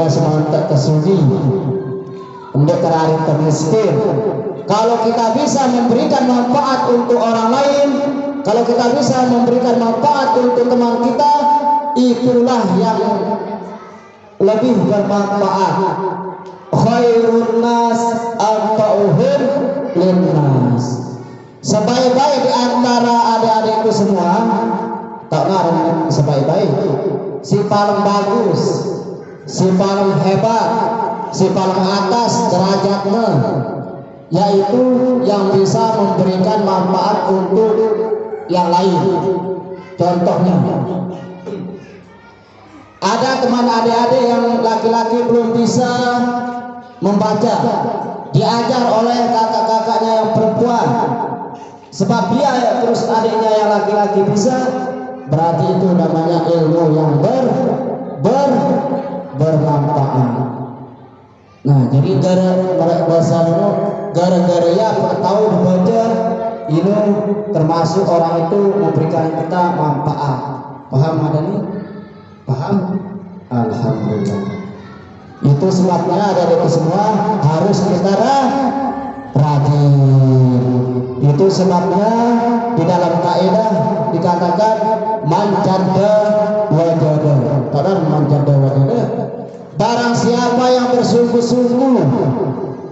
Dah semangat kesudi Ndek terari termiskin Kalau kita bisa memberikan manfaat untuk orang lain Kalau kita bisa memberikan manfaat untuk teman kita Itulah yang lebih bermanfaat. Khairun nas anta'uhum linnas. Sebaik-baik di antara adik-adikku semua Tak ngaruh sebaik-baik. Si paling bagus si paling hebat, si paling atas derajatnya, yaitu yang bisa memberikan manfaat untuk yang lain. Contohnya, ada teman adik-adik yang laki-laki belum bisa membaca, diajar oleh kakak-kakaknya yang perempuan. Sebab dia terus adiknya yang laki-laki bisa, berarti itu namanya ilmu yang ber ber bermanfaat. Nah, jadi gara bahasa gara-gara ya tahu baca ini termasuk orang itu memberikan kita manfaat. Paham ada nih? Paham? Alhamdulillah. Itu sebabnya dari itu semua harus kita rajin. Itu sebabnya di dalam kaidah dikatakan manjada wajada. Padahal manjada wajada Barang siapa yang bersungguh-sungguh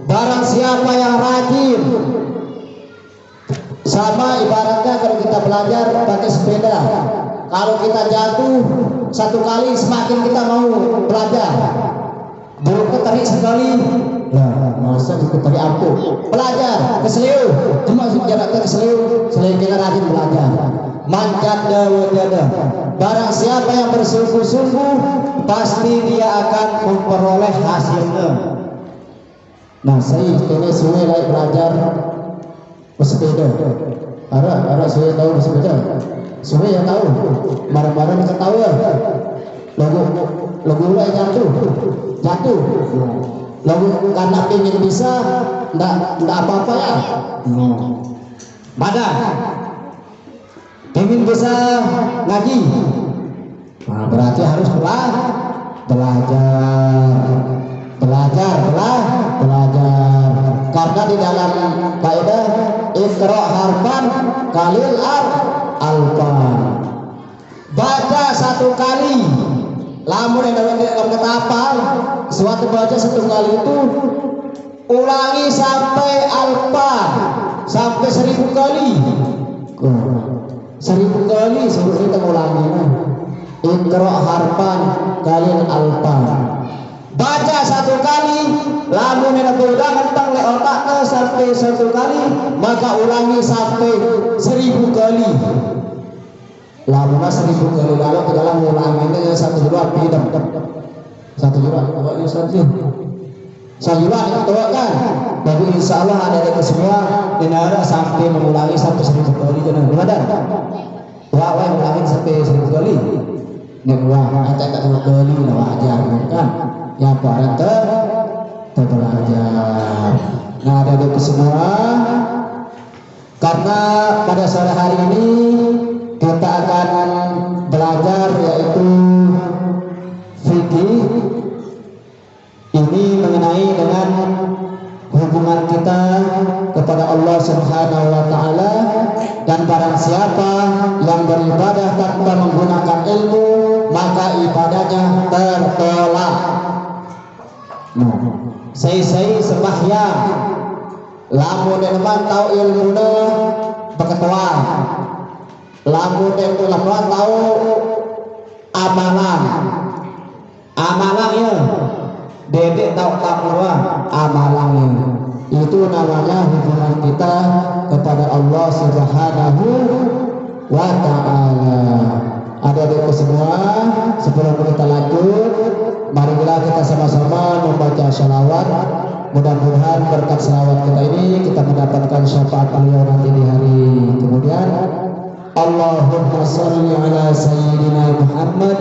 Barang siapa yang rajin. Sama ibaratnya kalau kita belajar pakai sepeda. Kalau kita jatuh Satu kali semakin kita mau belajar. Belum keterik sekali. Nah, masa diketerik ampuh Belajar, keseliu Cuma jarak keseliu Selain kita rajin belajar Manjat wajada Barang siapa yang bersungguh-sungguh pasti dia akan memperoleh hasilnya. Nah, saya ini sungai lagi belajar bersepeda. Ada, ada saya tahu bersepeda. Sungai yang tahu, marah-marah kita tahu ya. Lagu, lagu mulai jatuh, jatuh. Lagu karena ingin bisa, ndak ndak apa-apa ya. Mana? Ingin bisa ngaji nah, berarti harus belajar belajar. Belajar belah, belajar. Karena di dalam kaidah ikra harfan kalil ar alfan. Baca satu kali. Lamun yang dalam kata apa suatu baca satu kali itu ulangi sampai alfa ulangi ikra harfan kalin alfan. Baca satu kali yang berulang tentang le otaknya sampai satu kali maka ulangi sampai seribu kali. Lamun seribu kali lalu ke dalam ulangannya satu juta bidang satu juta pokoknya satu sayuran itu kan? Tapi insya Allah ada di semua dinara sampai mengulangi sampai seribu kali jangan benar wah sampai seribu kali yang wah ada tak dua kali lah wajar kan yang pada ter terbelajar nah ada di semua karena pada sore hari ini kita akan belajar yaitu fikih. Ini mengenai dengan hubungan kita kepada Allah Subhanahu wa taala dan barang siapa yang beribadah tanpa menggunakan ilmu maka ibadahnya tertolak. Nah, saya-saya sembahyang. Lamun dan tahu ilmu berketua lamun ulama tahu amalan amalan ya dedek tahu takwa amalannya. Itu namanya hubungan kita kepada Allah Subhanahu wa taala. Ada di semua sebelum kita lanjut marilah kita sama-sama membaca shalawat mudah-mudahan berkat shalawat kita ini kita mendapatkan syafaat beliau nanti di hari. Kemudian Allahumma salli ala sayyidina Muhammad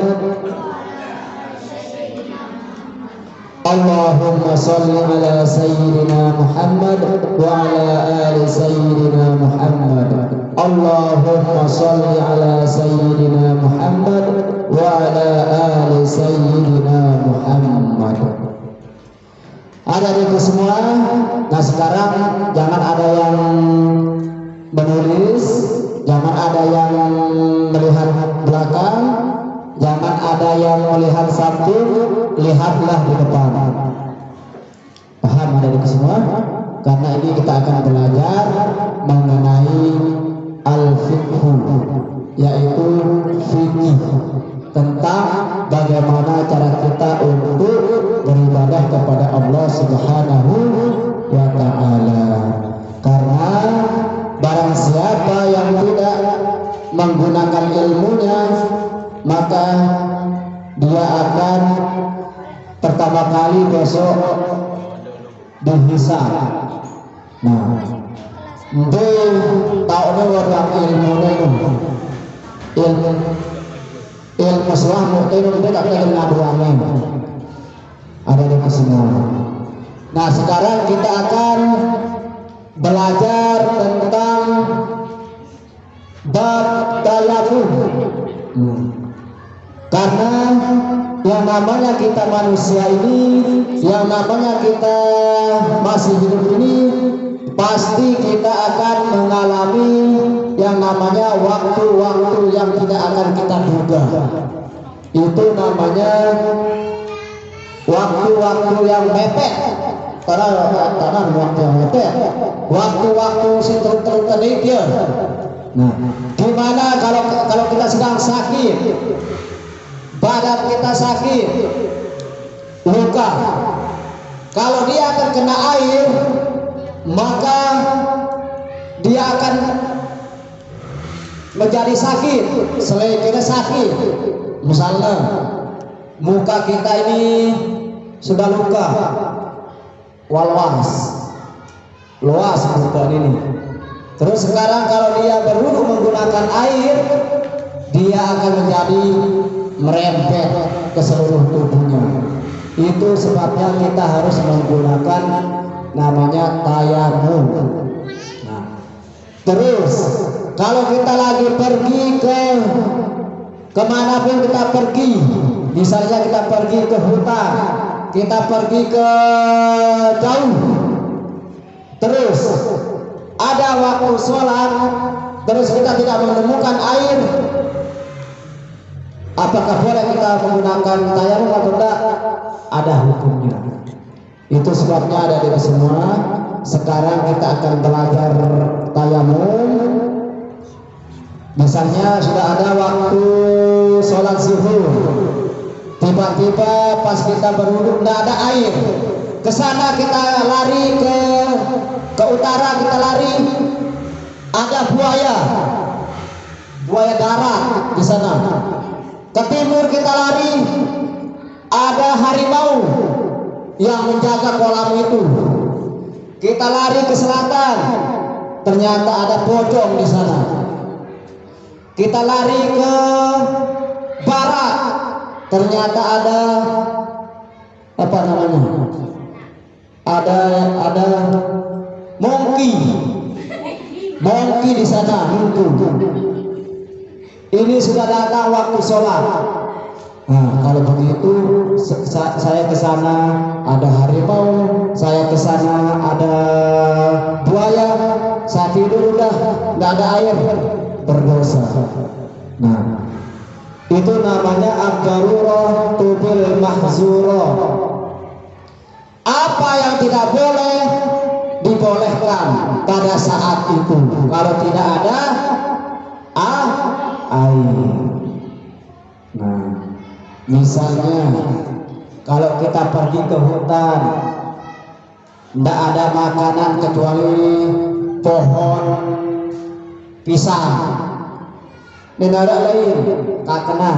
اللهم صل على سيدنا محمد وعلى آل سيدنا محمد اللهم صل على سيدنا محمد وعلى آل سيدنا محمد ada itu semua nah sekarang jangan ada yang menulis jangan ada yang melihat belakang jangan ada yang melihat satu lihatlah di depan itu semua karena ini kita akan belajar mengenai al-fiqhu yaitu fikih tentang bagaimana cara kita untuk beribadah kepada Allah Subhanahu dihisab. Nah, itu tahu orang ilmu ilmu ilmu suah ilmu itu tak ada ngaduannya ada di semua nah sekarang kita akan belajar tentang bab tayamum hmm. karena yang namanya kita manusia ini yang namanya kita masih hidup ini pasti kita akan mengalami yang namanya waktu-waktu yang tidak akan kita duga. Itu namanya waktu-waktu yang mepet. Karena karena waktu yang mepet. Waktu-waktu situ tadi dia. Nah gimana kalau kalau kita sedang sakit badan kita sakit. Luka. Kalau dia akan kena air maka dia akan menjadi sakit. Selain kita sakit. Misalnya muka kita ini sudah luka. Walwas luas muka ini. Terus sekarang kalau dia berwudu menggunakan air dia akan menjadi merembet ke seluruh tubuhnya. Itu sebabnya kita harus menggunakan namanya tayamum nah, terus kalau kita lagi pergi ke ke mana pun kita pergi misalnya kita pergi ke hutan kita pergi ke jauh terus ada waktu sholat terus kita tidak menemukan air apakah boleh kita menggunakan tayamum atau tidak? Ada hukumnya. Itu sebabnya ada di semua. Sekarang kita akan belajar tayamum. Misalnya sudah ada waktu sholat zuhur. Tiba-tiba pas kita berwudhu tidak ada air. Ke sana kita lari ke ke utara kita lari. Ada buaya. Buaya darat di sana ke timur kita lari. Ada harimau yang menjaga kolam itu. Kita lari ke selatan. Ternyata ada pocong di sana. Kita lari ke barat. Ternyata ada apa namanya? Ada ada monkey. Monkey di sana ini sudah datang waktu sholat. Nah kalau begitu saya ke sana ada harimau saya ke sana ada buaya saya tidur udah nggak ada air berdosa. Nah itu namanya abdarurah tubil mahzurah. Apa yang tidak boleh dibolehkan pada saat itu. Kalau tidak ada ah air. Nah misalnya kalau kita pergi ke hutan tidak ada makanan kecuali pohon pisang. Negara lain tak kena.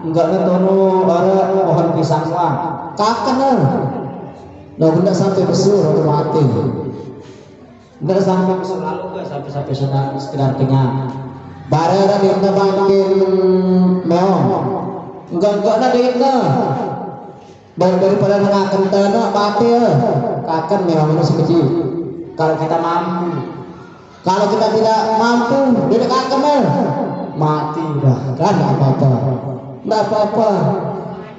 Enggak netono bara pohon pisang wah tak kena. Nah benda sampai besar atau mati. Enggak sampai besar lalu sampai sampai sudah sekedar kenyang bara di bangkin meong enggak enggak ada di kita baru daripada mengakan tanah mati ya kakan memang manusia kecil kalau kita mampu kalau kita tidak mampu tidak akan mati dah kan apa apa Enggak apa-apa.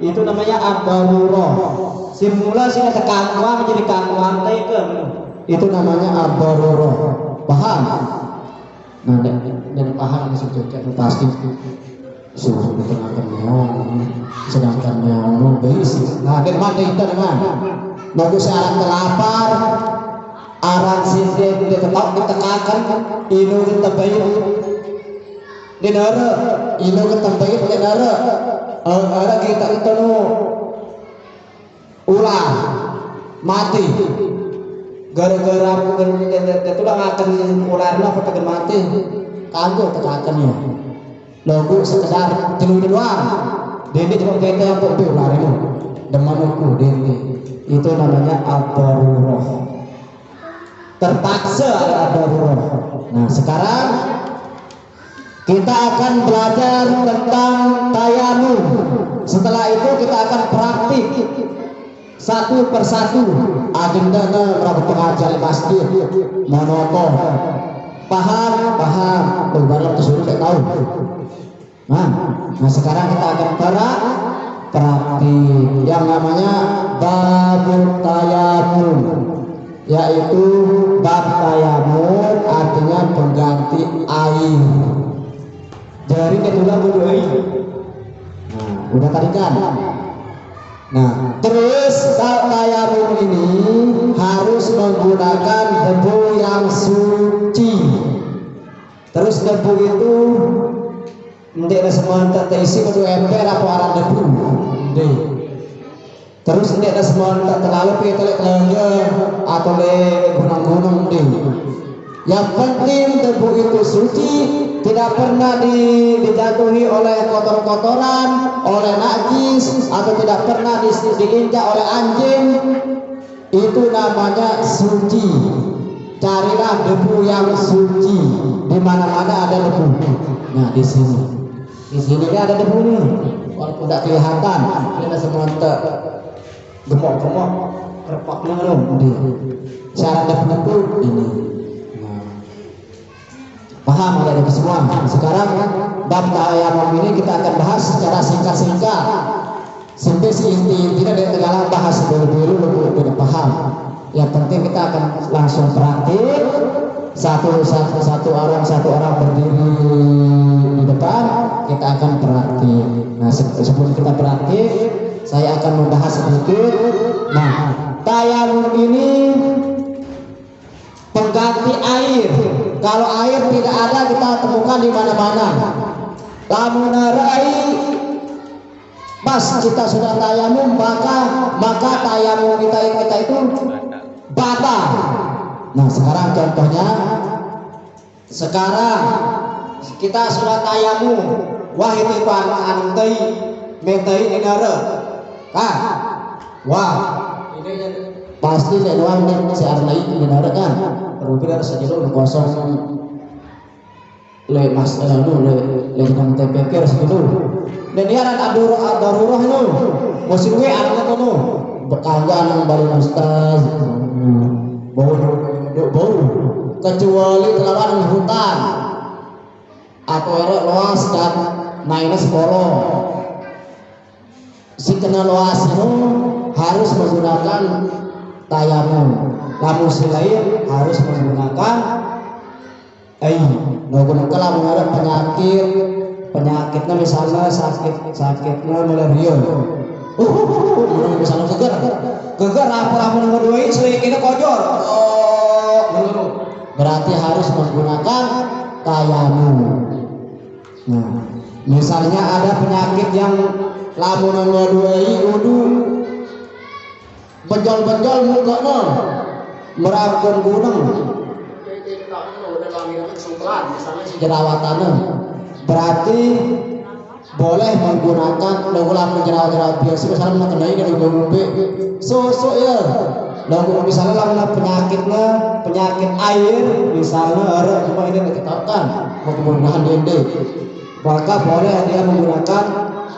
Itu namanya ad-darurah. Simula sih ada kangwang jadi kangwang teh ke. Itu namanya ad-darurah. Paham? Nah, dan, dan paham ini sudah pasti. Suruh di tengah kenyong sedangkan nyong beris nah dan mana. Itu dengan Nabi syarat kelapar arang sinde di tetap ditekakan inu kita bayar di nara. Inu kita bayar di nara ada kita itu ulah. Mati gara-gara itu lah akan ular lah pada mati kagak tekakan ya Logo sekedar tilu doang. Dede cuma kete yang kok ular ini. Demanuku dede. Itu namanya ad-darurah. Terpaksa ada ad-darurah. Nah, sekarang kita akan belajar tentang tayamum. Setelah itu kita akan praktik satu persatu agenda rabu pengajar masjid. Monoton paham paham. Baru suruh saya tahu. Nah, nah sekarang kita akan para praktik yang namanya babut tayamum yaitu bab tayamum artinya pengganti air. Dari ketulah budu air nah udah tadi kan nah terus tayamum ini harus menggunakan debu yang suci. Terus debu itu hindi na semanta isi kudu ember apa arang debu. Hindi terus hindi na semanta terlalu le kelengga atau le gunung-gunung yang penting debu itu suci tidak pernah di, dijatuhi oleh kotor-kotoran oleh najis atau tidak pernah di, diinjak oleh anjing. Itu namanya suci. Carilah debu yang suci. Di mana-mana ada debu. Nah di sini. Di sini ini ada debu nih. Walaupun tidak kelihatan. Ini semua gemuk-gemuk. Dong di syarat debu ini. Paham ada itu semua sekarang bab tayamum ini kita akan bahas secara singkat-singkat. Sampai inti-intinya dari segala bahas dulu-dulu lebih paham. Yang penting kita akan langsung praktik. Satu satu satu orang satu orang berdiri di depan kita akan praktik. Nah sebelum kita praktik saya akan membahas sedikit. Nah di mana-mana. Lamun rai pas kita sudah tayamum maka maka tayamum kita kita itu batal Nah sekarang contohnya sekarang kita sudah tayamu wah itu antai mentai negara. Ah wah. Pasti saya doang nih si Arnai negara kan. Rupi dari sejauh kosong le mas eh, nu le le nang TPK sejauh dan dia ada darurat darurat nu musim gue anak nu bekangga nang balik ustaz bau bau. Kecuali kelawan hutan. Atau erok luas dan minus polo si kena luas itu harus menggunakan tayamum namun si lain harus menggunakan air menggunakan lamun ada penyakit penyakitnya misalnya sakit sakitnya malaria uh, uh, uh, uh misalnya apa apa nomor dua ini oh, berarti harus menggunakan nah misalnya ada penyakit yang nomor dua ini benjol-benjol muka no merangkul gunung jerawatannya berarti boleh menggunakan lagulah menjerawat-jerawat biasa misalnya mengenai dari ngombe sosok ya. Lagu misalnya lagu penyakitnya penyakit air misalnya ada cuma ini ditetapkan. Kemudahan dende maka boleh dia menggunakan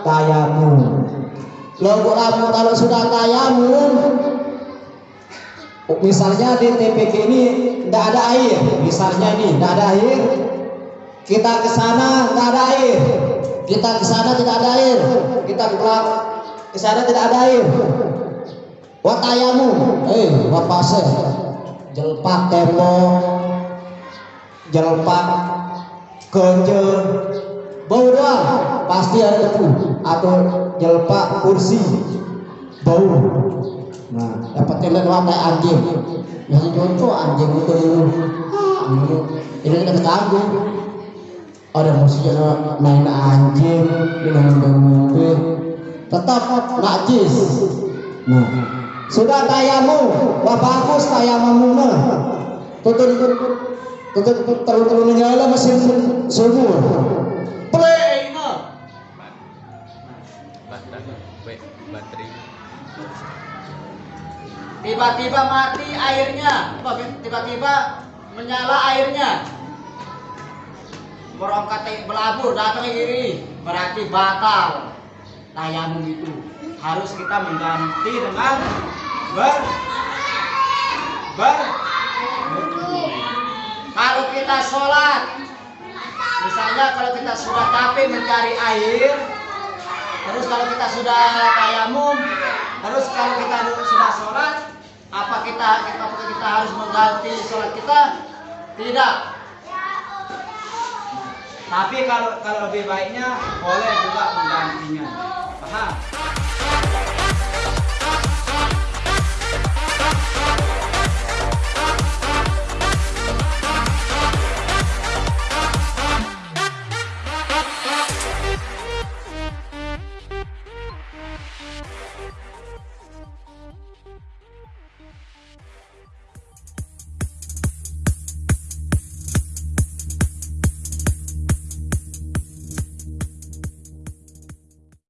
tayamum lagu kalau sudah tayamum misalnya di TPK ini tidak ada air. Misalnya ini tidak ada air. Kita ke sana tidak ada air. Kita ke sana tidak ada air. Kita pulang ke sana tidak ada air. Watayamu eh wapase jelpak tembok. Jelpak keje bau doang. Pasti ada debu atau jelpak kursi. Bau dapat telan watai anjing yang cocok anjing itu Ah, ini kita kagum ada musiknya main anjing dengan mobil. Tetap najis nah sudah tayamu. Wah bagus tayamumuna tutup tutup tutup terus terus nyala mesin sumur play baterai tiba-tiba mati airnya. Tiba-tiba menyala airnya. Merongkat belabur datang iri berarti batal tayamum itu. Harus kita mengganti dengan ber ber kalau kita sholat misalnya kalau kita sudah capek mencari air terus kalau kita sudah tayamum terus kalau kita sudah sholat apa kita apakah kita harus mengganti sholat kita? Tidak. Tapi kalau kalau lebih baiknya boleh juga menggantinya. Paham